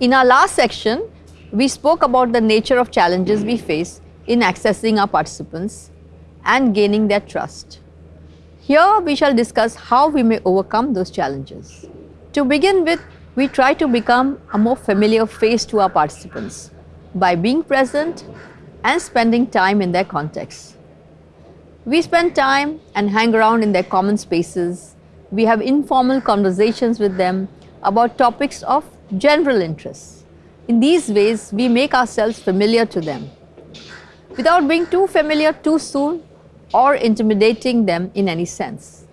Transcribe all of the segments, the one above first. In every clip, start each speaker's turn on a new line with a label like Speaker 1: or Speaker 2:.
Speaker 1: In our last section, we spoke about the nature of challenges we face in accessing our participants and gaining their trust. Here we shall discuss how we may overcome those challenges. To begin with, we try to become a more familiar face to our participants by being present and spending time in their context. We spend time and hang around in their common spaces. We have informal conversations with them about topics of general interests. In these ways, we make ourselves familiar to them without being too familiar too soon or intimidating them in any sense.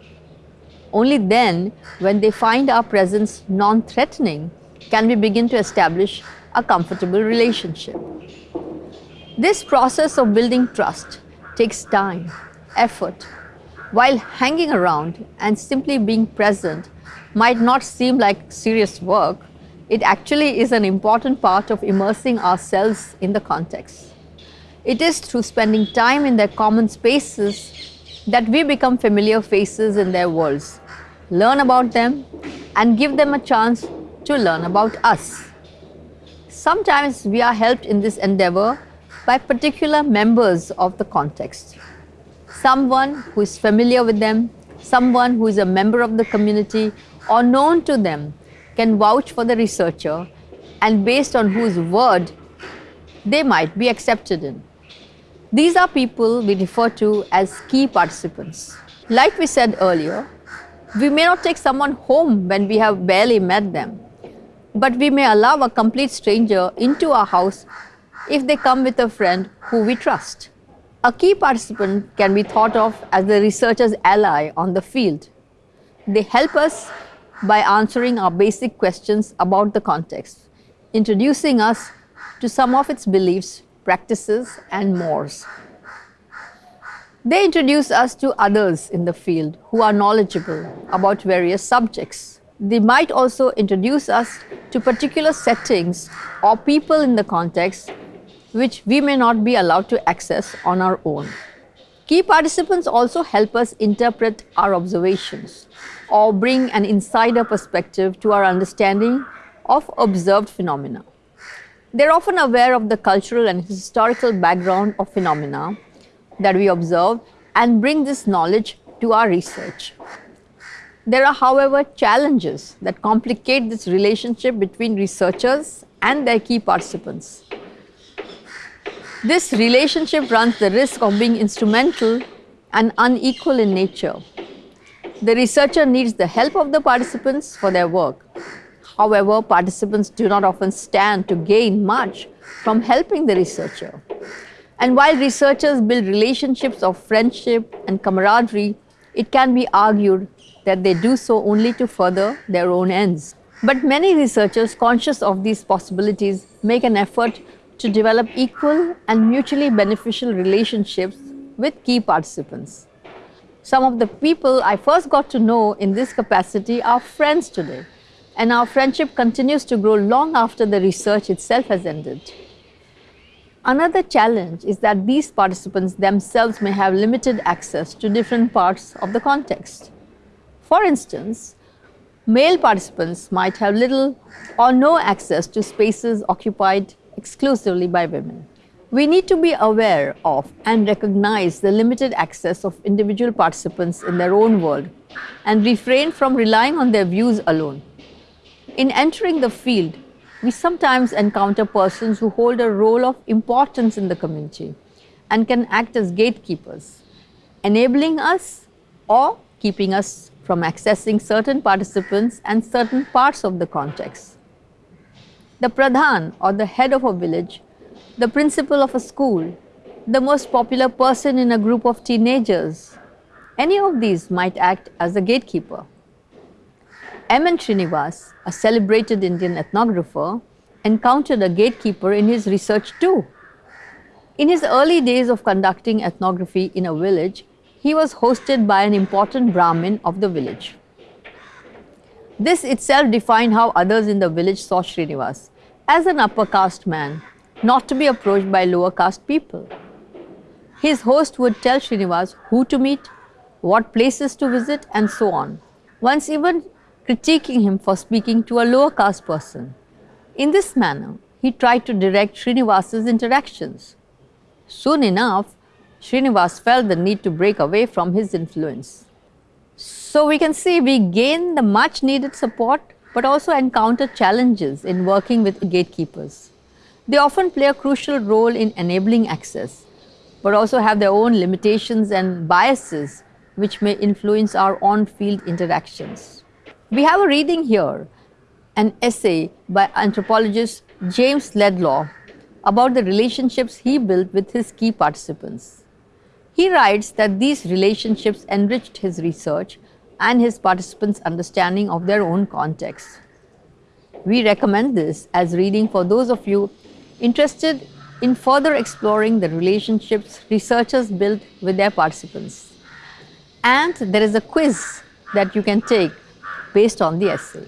Speaker 1: Only then, when they find our presence non-threatening, can we begin to establish a comfortable relationship. This process of building trust takes time, effort. While hanging around and simply being present might not seem like serious work, it actually is an important part of immersing ourselves in the context. It is through spending time in their common spaces that we become familiar faces in their worlds, learn about them and give them a chance to learn about us. Sometimes we are helped in this endeavor by particular members of the context. Someone who is familiar with them, someone who is a member of the community or known to them can vouch for the researcher and based on whose word they might be accepted in. These are people we refer to as key participants. Like we said earlier, we may not take someone home when we have barely met them, but we may allow a complete stranger into our house if they come with a friend who we trust. A key participant can be thought of as the researcher's ally on the field. They help us by answering our basic questions about the context, introducing us to some of its beliefs practices and mores. They introduce us to others in the field who are knowledgeable about various subjects. They might also introduce us to particular settings or people in the context which we may not be allowed to access on our own. Key participants also help us interpret our observations or bring an insider perspective to our understanding of observed phenomena. They're often aware of the cultural and historical background of phenomena that we observe and bring this knowledge to our research. There are, however, challenges that complicate this relationship between researchers and their key participants. This relationship runs the risk of being instrumental and unequal in nature. The researcher needs the help of the participants for their work, However, participants do not often stand to gain much from helping the researcher. And while researchers build relationships of friendship and camaraderie, it can be argued that they do so only to further their own ends. But many researchers conscious of these possibilities make an effort to develop equal and mutually beneficial relationships with key participants. Some of the people I first got to know in this capacity are friends today and our friendship continues to grow long after the research itself has ended. Another challenge is that these participants themselves may have limited access to different parts of the context. For instance, male participants might have little or no access to spaces occupied exclusively by women. We need to be aware of and recognize the limited access of individual participants in their own world and refrain from relying on their views alone. In entering the field, we sometimes encounter persons who hold a role of importance in the community and can act as gatekeepers, enabling us or keeping us from accessing certain participants and certain parts of the context. The pradhan or the head of a village, the principal of a school, the most popular person in a group of teenagers, any of these might act as a gatekeeper. M.N. Srinivas, a celebrated Indian ethnographer, encountered a gatekeeper in his research too. In his early days of conducting ethnography in a village, he was hosted by an important Brahmin of the village. This itself defined how others in the village saw Srinivas as an upper caste man, not to be approached by lower caste people. His host would tell Srinivas who to meet, what places to visit and so on. Once even critiquing him for speaking to a lower caste person. In this manner, he tried to direct Srinivas's interactions. Soon enough, Srinivas felt the need to break away from his influence. So we can see we gain the much needed support but also encounter challenges in working with gatekeepers. They often play a crucial role in enabling access, but also have their own limitations and biases which may influence our on-field interactions. We have a reading here, an essay by anthropologist James Laidlaw about the relationships he built with his key participants. He writes that these relationships enriched his research and his participants' understanding of their own context. We recommend this as reading for those of you interested in further exploring the relationships researchers build with their participants. And there is a quiz that you can take based on the essay.